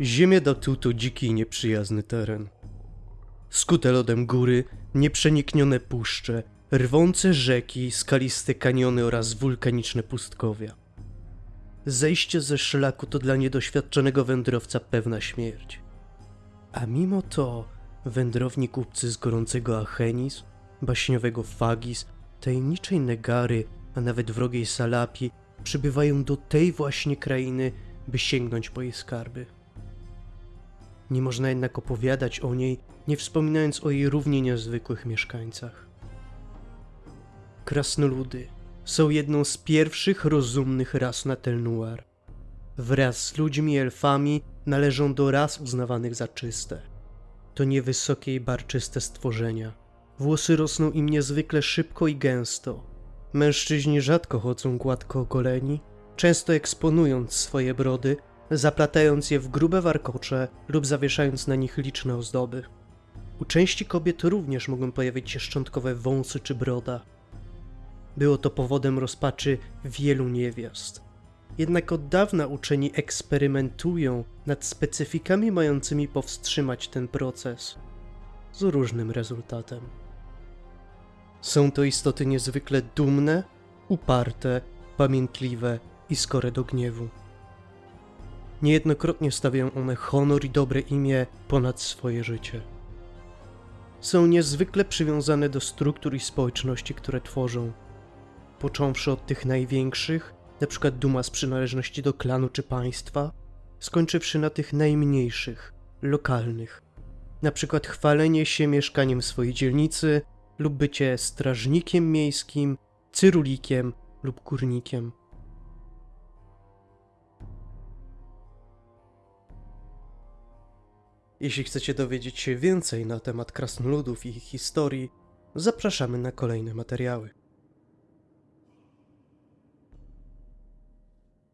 Ziemia Datu to dziki i nieprzyjazny teren. Skute lodem góry, nieprzeniknione puszcze, rwące rzeki, skaliste kaniony oraz wulkaniczne pustkowia. Zejście ze szlaku to dla niedoświadczonego wędrowca pewna śmierć. A mimo to wędrowni kupcy z gorącego Achenis, baśniowego Fagis, tajemniczej Negary, a nawet wrogiej Salapi przybywają do tej właśnie krainy, by sięgnąć po jej skarby. Nie można jednak opowiadać o niej, nie wspominając o jej równie niezwykłych mieszkańcach. Krasnoludy są jedną z pierwszych rozumnych ras na Tel Noir. Wraz z ludźmi i elfami należą do ras uznawanych za czyste. To niewysokie i barczyste stworzenia. Włosy rosną im niezwykle szybko i gęsto. Mężczyźni rzadko chodzą gładko ogoleni, często eksponując swoje brody, zaplatając je w grube warkocze lub zawieszając na nich liczne ozdoby. U części kobiet również mogą pojawić się szczątkowe wąsy czy broda. Było to powodem rozpaczy wielu niewiast. Jednak od dawna uczeni eksperymentują nad specyfikami mającymi powstrzymać ten proces. Z różnym rezultatem. Są to istoty niezwykle dumne, uparte, pamiętliwe i skore do gniewu. Niejednokrotnie stawiają one honor i dobre imię ponad swoje życie. Są niezwykle przywiązane do struktur i społeczności, które tworzą. Począwszy od tych największych, np. duma z przynależności do klanu czy państwa, skończywszy na tych najmniejszych, lokalnych. Przykład chwalenie się mieszkaniem swojej dzielnicy lub bycie strażnikiem miejskim, cyrulikiem lub górnikiem. Jeśli chcecie dowiedzieć się więcej na temat krasnoludów i ich historii, zapraszamy na kolejne materiały.